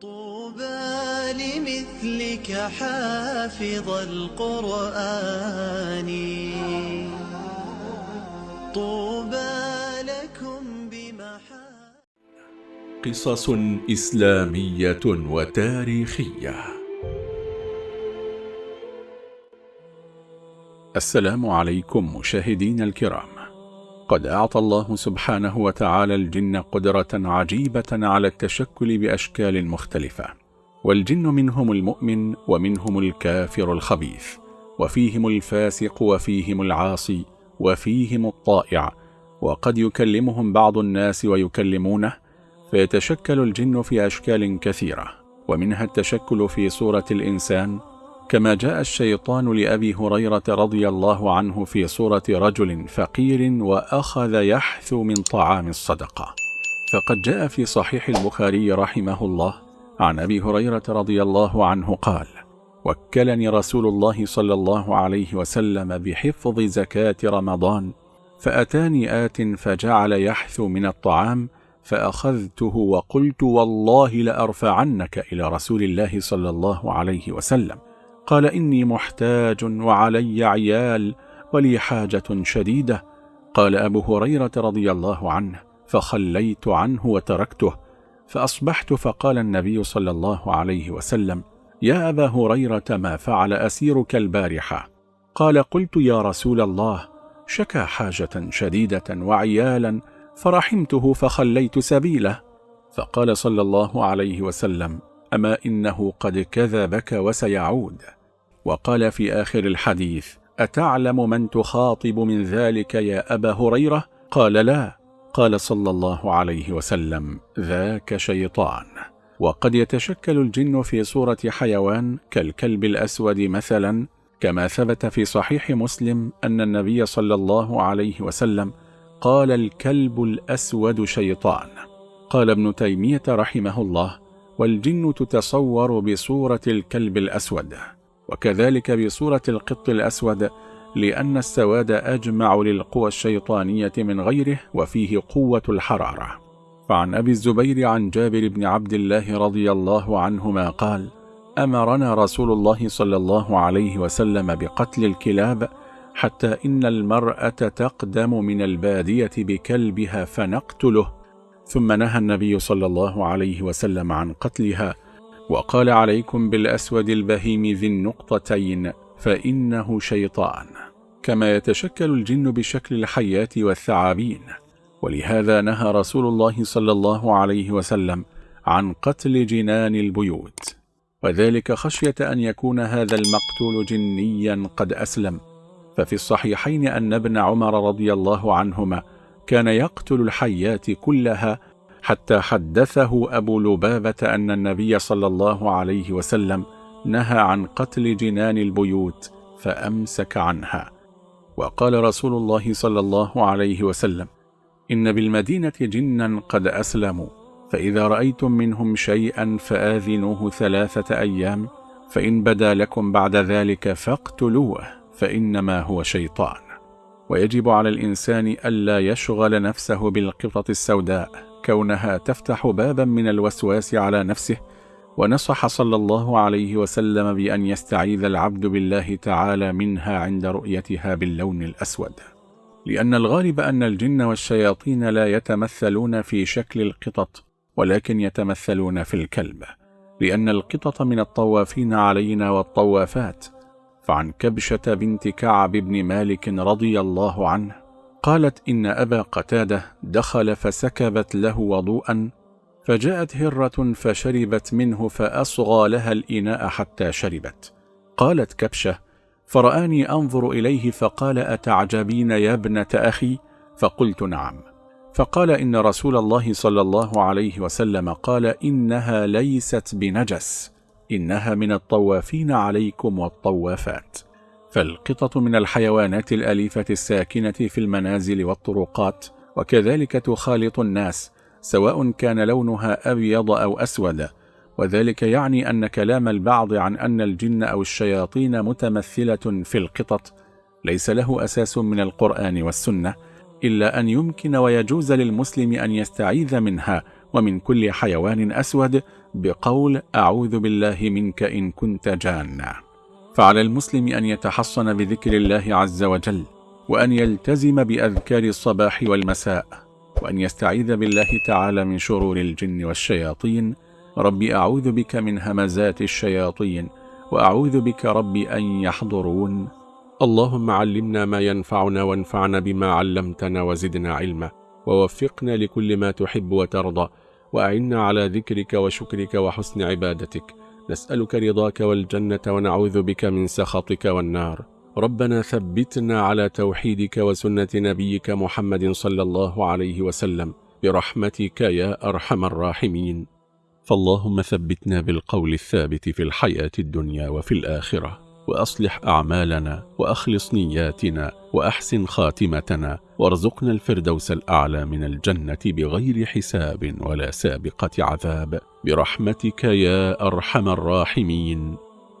طوبى لمثلك حافظ القرآن. طوبى لكم بمحا قصص إسلامية وتاريخية. السلام عليكم مشاهدين الكرام. قد أعطى الله سبحانه وتعالى الجن قدرة عجيبة على التشكل بأشكال مختلفة والجن منهم المؤمن ومنهم الكافر الخبيث وفيهم الفاسق وفيهم العاصي وفيهم الطائع وقد يكلمهم بعض الناس ويكلمونه فيتشكل الجن في أشكال كثيرة ومنها التشكل في صورة الإنسان كما جاء الشيطان لأبي هريرة رضي الله عنه في صورة رجل فقير وأخذ يحثو من طعام الصدقة. فقد جاء في صحيح البخاري رحمه الله عن أبي هريرة رضي الله عنه قال وكلني رسول الله صلى الله عليه وسلم بحفظ زكاة رمضان فأتاني آت فجعل يحثو من الطعام فأخذته وقلت والله لأرفعنك إلى رسول الله صلى الله عليه وسلم قال إني محتاج وعلي عيال ولي حاجة شديدة. قال أبو هريرة رضي الله عنه فخليت عنه وتركته. فأصبحت فقال النبي صلى الله عليه وسلم يا أبا هريرة ما فعل أسيرك البارحة؟ قال قلت يا رسول الله شكى حاجة شديدة وعيالا فرحمته فخليت سبيله. فقال صلى الله عليه وسلم أما إنه قد كذبك وسيعود. وقال في آخر الحديث أتعلم من تخاطب من ذلك يا أبا هريرة؟ قال لا. قال صلى الله عليه وسلم ذاك شيطان. وقد يتشكل الجن في صورة حيوان كالكلب الأسود مثلا كما ثبت في صحيح مسلم أن النبي صلى الله عليه وسلم قال الكلب الأسود شيطان. قال ابن تيمية رحمه الله والجن تتصور بصورة الكلب الأسود. وكذلك بصورة القط الأسود لأن السواد أجمع للقوى الشيطانية من غيره وفيه قوة الحرارة. فعن أبي الزبير عن جابر بن عبد الله رضي الله عنهما قال أمرنا رسول الله صلى الله عليه وسلم بقتل الكلاب حتى إن المرأة تقدم من البادية بكلبها فنقتله. ثم نهى النبي صلى الله عليه وسلم عن قتلها وقال عليكم بالأسود البهيم ذي النقطتين فإنه شيطان. كما يتشكل الجن بشكل الحيات والثعابين. ولهذا نهى رسول الله صلى الله عليه وسلم عن قتل جنان البيوت. وذلك خشية أن يكون هذا المقتول جنيا قد أسلم. ففي الصحيحين أن ابن عمر رضي الله عنهما كان يقتل الحيات كلها حتى حدثه أبو لبابة أن النبي صلى الله عليه وسلم نهى عن قتل جنان البيوت فأمسك عنها. وقال رسول الله صلى الله عليه وسلم إن بالمدينة جنا قد أسلموا فإذا رأيتم منهم شيئا فآذنوه ثلاثة أيام فإن بدا لكم بعد ذلك فاقتلوه فإنما هو شيطان. ويجب على الإنسان ألا يشغل نفسه بالقطط السوداء كونها تفتح بابا من الوسواس على نفسه ونصح صلى الله عليه وسلم بأن يستعيذ العبد بالله تعالى منها عند رؤيتها باللون الأسود. لأن الغالب أن الجن والشياطين لا يتمثلون في شكل القطط ولكن يتمثلون في الكلب. لأن القطط من الطوافين علينا والطوافات. فعن كبشة بنت كعب بن مالك رضي الله عنه قالت إن أبا قتادة دخل فسكبت له وضوءا فجاءت هرة فشربت منه فأصغى لها الإناء حتى شربت. قالت كبشة فرآني أنظر إليه فقال أتعجبين يا ابنة أخي؟ فقلت نعم. فقال إن رسول الله صلى الله عليه وسلم قال إنها ليست بنجس إنها من الطوافين عليكم والطوافات. فالقطط من الحيوانات الأليفة الساكنة في المنازل والطرقات وكذلك تخالط الناس سواء كان لونها أبيض أو أسود. وذلك يعني أن كلام البعض عن أن الجن أو الشياطين متمثلة في القطط ليس له أساس من القرآن والسنة إلا أن يمكن ويجوز للمسلم أن يستعيذ منها ومن كل حيوان أسود بقول أعوذ بالله منك إن كنت جانا. فعلى المسلم أن يتحصن بذكر الله عز وجل وأن يلتزم بأذكار الصباح والمساء وأن يستعيذ بالله تعالى من شرور الجن والشياطين. ربي أعوذ بك من همزات الشياطين وأعوذ بك ربي أن يحضرون. اللهم علمنا ما ينفعنا وانفعنا بما علمتنا وزدنا علما ووفقنا لكل ما تحب وترضى وأعنا على ذكرك وشكرك وحسن عبادتك. نسألك رضاك والجنة ونعوذ بك من سخطك والنار. ربنا ثبتنا على توحيدك وسنة نبيك محمد صلى الله عليه وسلم. برحمتك يا أرحم الراحمين. فاللهم ثبتنا بالقول الثابت في الحياة الدنيا وفي الآخرة. وأصلح أعمالنا وأخلص نياتنا وأحسن خاتمتنا وارزقنا الفردوس الأعلى من الجنة بغير حساب ولا سابقة عذاب. برحمتك يا أرحم الراحمين.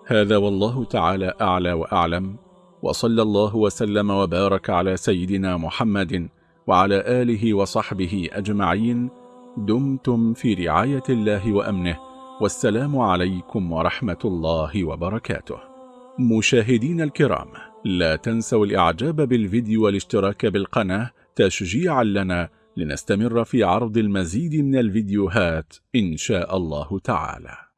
هذا والله تعالى أعلى وأعلم. وصلى الله وسلم وبارك على سيدنا محمد وعلى آله وصحبه أجمعين. دمتم في رعاية الله وأمنه. والسلام عليكم ورحمة الله وبركاته. مشاهدين الكرام لا تنسوا الإعجاب بالفيديو والاشتراك بالقناة تشجيعا لنا لنستمر في عرض المزيد من الفيديوهات إن شاء الله تعالى.